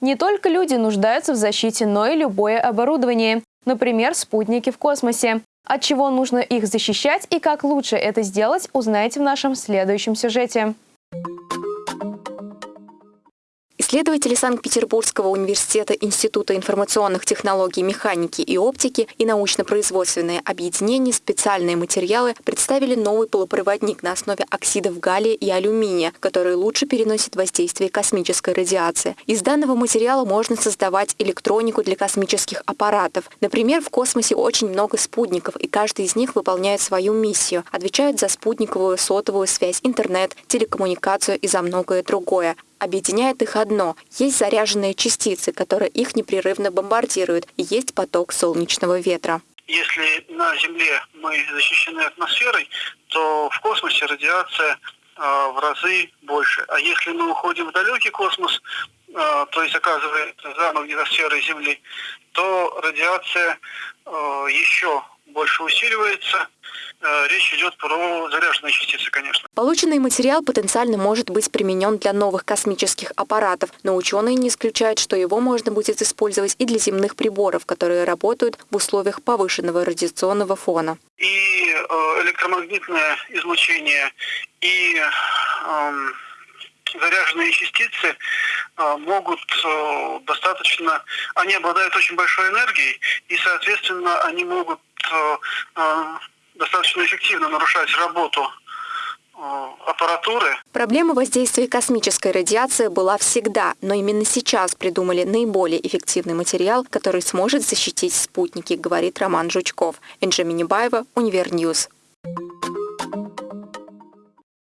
Не только люди нуждаются в защите, но и любое оборудование. Например, спутники в космосе. От чего нужно их защищать и как лучше это сделать, узнаете в нашем следующем сюжете. Исследователи Санкт-Петербургского университета Института информационных технологий, механики и оптики и научно-производственное объединение «Специальные материалы» представили новый полупроводник на основе оксидов галлия и алюминия, который лучше переносит воздействие космической радиации. Из данного материала можно создавать электронику для космических аппаратов. Например, в космосе очень много спутников, и каждый из них выполняет свою миссию, отвечает за спутниковую, сотовую связь, интернет, телекоммуникацию и за многое другое. Объединяет их одно – есть заряженные частицы, которые их непрерывно бомбардируют, и есть поток солнечного ветра. Если на Земле мы защищены атмосферой, то в космосе радиация э, в разы больше. А если мы уходим в далекий космос, э, то есть оказывается за магнитосферой Земли, то радиация э, еще больше усиливается. Э, речь идет про заряженные частицы, конечно. Полученный материал потенциально может быть применен для новых космических аппаратов, но ученые не исключают, что его можно будет использовать и для земных приборов, которые работают в условиях повышенного радиационного фона. И э, электромагнитное излучение, и эм, заряженные частицы э, могут достаточно, они обладают очень большой энергией, и, соответственно, они могут достаточно эффективно нарушать работу э, аппаратуры. Проблема воздействия космической радиации была всегда, но именно сейчас придумали наиболее эффективный материал, который сможет защитить спутники, говорит Роман Жучков. Энджи Минибаева, Univer News.